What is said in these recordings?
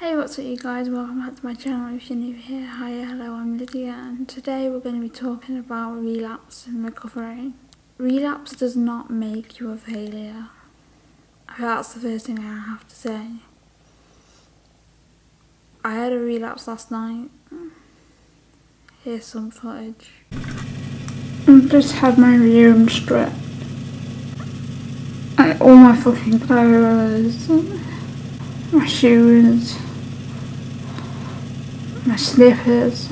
Hey what's up you guys, welcome back to my channel if you're new here. Hi, hello, I'm Lydia and today we're going to be talking about relapse and recovery. Relapse does not make you a failure. That's the first thing I have to say. I had a relapse last night. Here's some footage. I just had my room stripped. Like all my fucking clothes, my shoes, my slippers,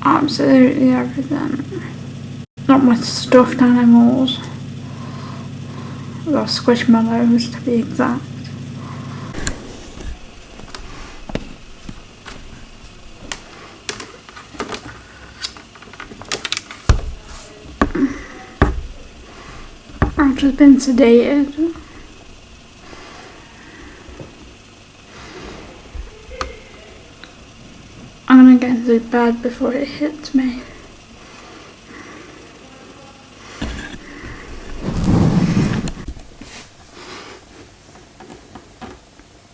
absolutely everything. Not my stuffed animals, or squishmallows to be exact. I've just been sedated. Get into before it hits me.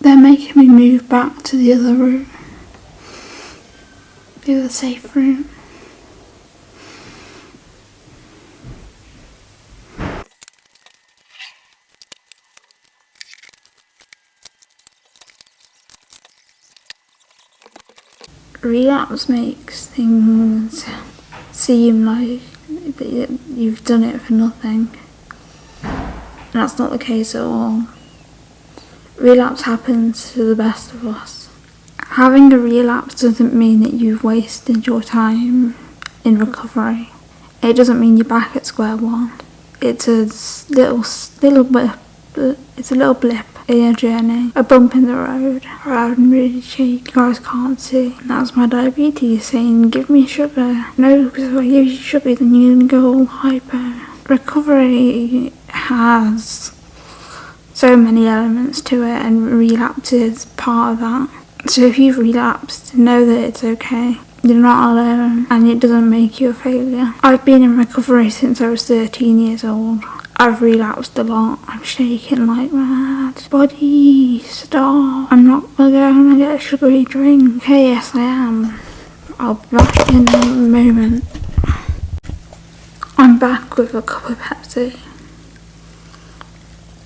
They're making me move back to the other room. The other safe room. Relapse makes things seem like you've done it for nothing. And that's not the case at all. Relapse happens to the best of us. Having a relapse doesn't mean that you've wasted your time in recovery. It doesn't mean you're back at square one. It's a little, little bit, it's a little blip a journey, a bump in the road, or I'm really cheap, you guys can't see. And that's my diabetes saying, give me sugar. No, because if I give you sugar, then you're gonna go all hyper. Recovery has so many elements to it, and relapse is part of that. So if you've relapsed, know that it's okay. You're not alone, and it doesn't make you a failure. I've been in recovery since I was 13 years old. I've relapsed a lot. I'm shaking like mad. Body, stop. I'm not gonna get a sugary drink. Yes I am. I'll be back in a moment. I'm back with a cup of Pepsi.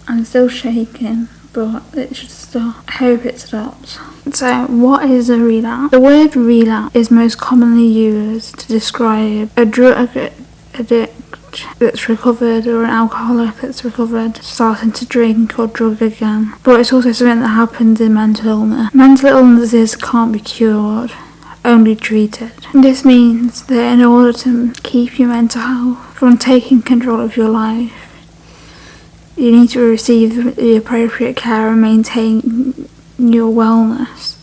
I'm still shaking, but it should stop. I hope it stops. So, what is a relapse? The word relapse is most commonly used to describe a drug addict that's recovered or an alcoholic that's recovered starting to drink or drug again. But it's also something that happens in mental illness. Mental illnesses can't be cured, only treated. This means that in order to keep your mental health from taking control of your life, you need to receive the appropriate care and maintain your wellness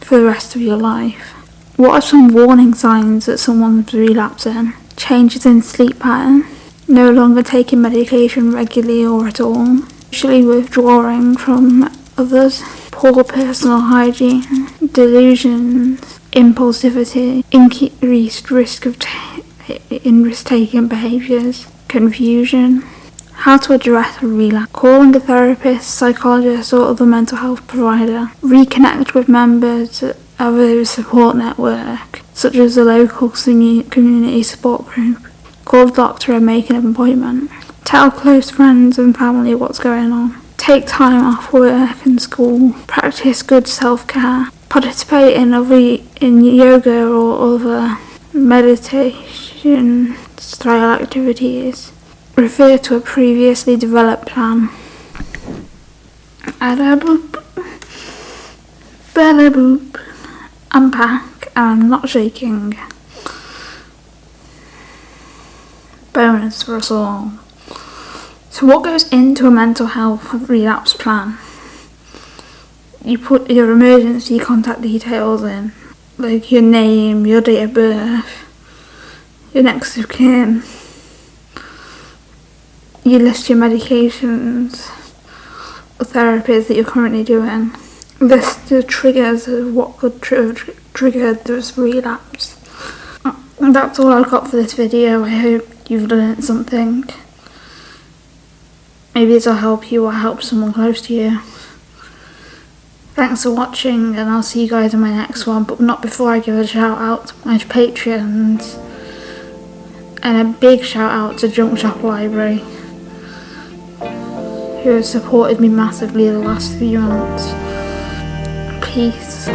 for the rest of your life. What are some warning signs that someone's relapsing? Changes in sleep pattern, no longer taking medication regularly or at all, usually withdrawing from others, poor personal hygiene, delusions, impulsivity, increased risk of in risk-taking behaviours, confusion. How to address a relapse. Calling a therapist, psychologist or other mental health provider. Reconnect with members of a support network, such as a local community support group. Call the doctor and make an appointment. Tell close friends and family what's going on. Take time off work and school. Practice good self-care. Participate in other in yoga or other meditation style activities. Refer to a previously developed plan. Bada boop. Bada boop. Back I'm not shaking. Bonus for us all. So what goes into a mental health relapse plan? You put your emergency contact details in, like your name, your date of birth, your next of kin. You list your medications or therapies that you're currently doing list the triggers of what could tr trigger this relapse. And that's all I've got for this video. I hope you've learned something. Maybe this will help you or help someone close to you. Thanks for watching, and I'll see you guys in my next one. But not before I give a shout out to my Patreons, and a big shout out to Junk Shop Library, who has supported me massively the last few months. Peace.